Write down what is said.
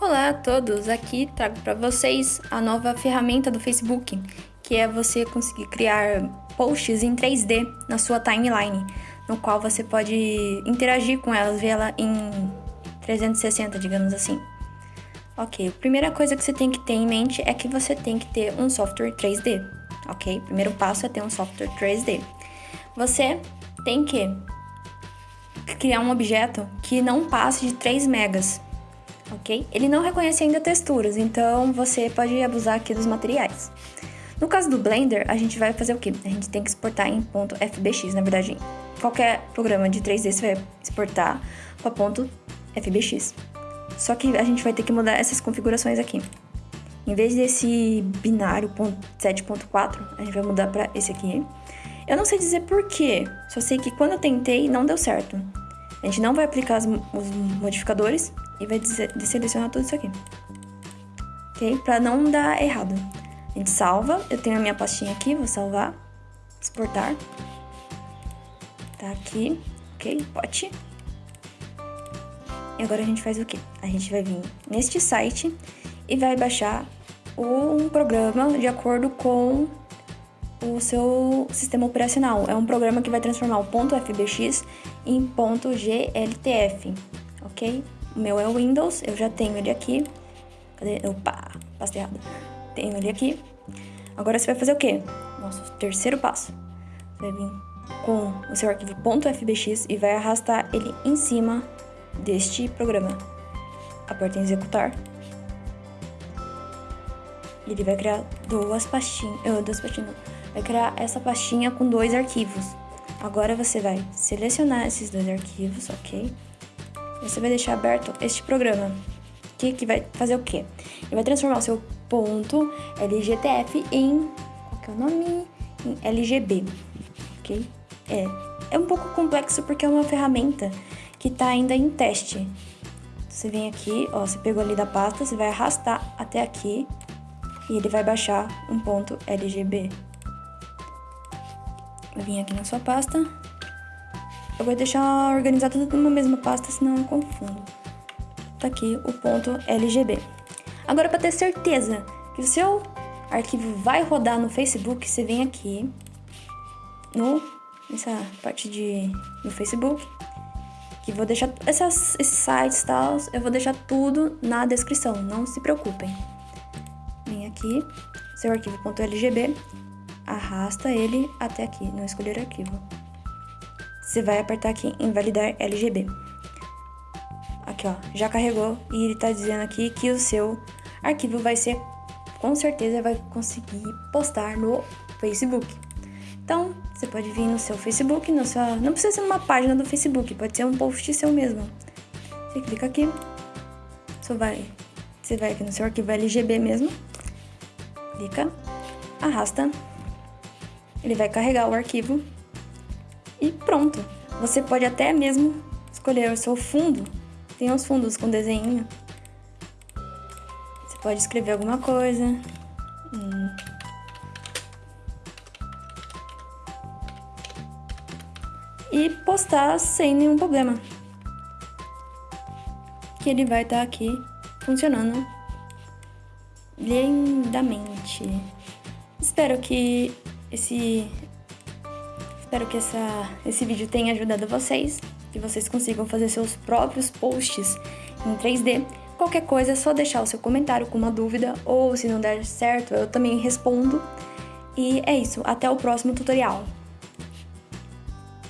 Olá a todos, aqui trago para vocês a nova ferramenta do Facebook, que é você conseguir criar posts em 3D na sua timeline, no qual você pode interagir com elas, ver ela em 360, digamos assim. Ok, a primeira coisa que você tem que ter em mente é que você tem que ter um software 3D, ok? O primeiro passo é ter um software 3D. Você tem que criar um objeto que não passe de 3 megas, ok? Ele não reconhece ainda texturas, então você pode abusar aqui dos materiais. No caso do Blender, a gente vai fazer o quê? A gente tem que exportar em .fbx, na verdade, qualquer programa de 3D você vai exportar para .fbx. Só que a gente vai ter que mudar essas configurações aqui. Em vez desse binário 7.4, a gente vai mudar para esse aqui. Eu não sei dizer porquê, só sei que quando eu tentei não deu certo. A gente não vai aplicar os modificadores e vai selecionar tudo isso aqui. Ok? Para não dar errado. A gente salva, eu tenho a minha pastinha aqui, vou salvar, exportar. Tá aqui, ok? Pote. E agora a gente faz o quê? A gente vai vir neste site e vai baixar um programa de acordo com o seu sistema operacional. É um programa que vai transformar o .fbx em .gltf, ok? O meu é o Windows, eu já tenho ele aqui. Cadê? Opa, passei errado. Tenho ele aqui. Agora você vai fazer o quê? Nosso terceiro passo. Você vai vir com o seu arquivo .fbx e vai arrastar ele em cima deste programa. Aperta em executar. Ele vai criar duas pastinhas, uh, duas pastinhas, vai criar essa pastinha com dois arquivos. Agora você vai selecionar esses dois arquivos, ok? Você vai deixar aberto este programa, que, que vai fazer o quê? Ele vai transformar o seu ponto LGTF em, qual que é o nome? Em LGB, ok? É, é um pouco complexo porque é uma ferramenta que está ainda em teste. Você vem aqui, ó, você pegou ali da pasta, você vai arrastar até aqui e ele vai baixar um ponto LGB. Eu vim aqui na sua pasta. Eu vou deixar organizado tudo numa mesma pasta, senão eu confundo. Tá aqui o ponto LGB. Agora, para ter certeza que o seu arquivo vai rodar no Facebook, você vem aqui no, nessa parte de, no Facebook que vou deixar essas, esses sites e tal, eu vou deixar tudo na descrição, não se preocupem. Vem aqui, seu arquivo.lgb, arrasta ele até aqui, não escolher arquivo. Você vai apertar aqui em validar LGB. Aqui ó, já carregou e ele tá dizendo aqui que o seu arquivo vai ser, com certeza vai conseguir postar no Facebook. Então, você pode vir no seu Facebook, no seu, não precisa ser uma página do Facebook, pode ser um post seu mesmo. Você clica aqui, você vai, você vai aqui no seu arquivo LGB mesmo, clica, arrasta, ele vai carregar o arquivo e pronto. Você pode até mesmo escolher o seu fundo, tem uns fundos com desenho. Você pode escrever alguma coisa. Hum. e postar sem nenhum problema. Que ele vai estar tá aqui funcionando lindamente. Espero que esse espero que essa, esse vídeo tenha ajudado vocês, que vocês consigam fazer seus próprios posts em 3D. Qualquer coisa é só deixar o seu comentário com uma dúvida ou se não der certo, eu também respondo. E é isso, até o próximo tutorial.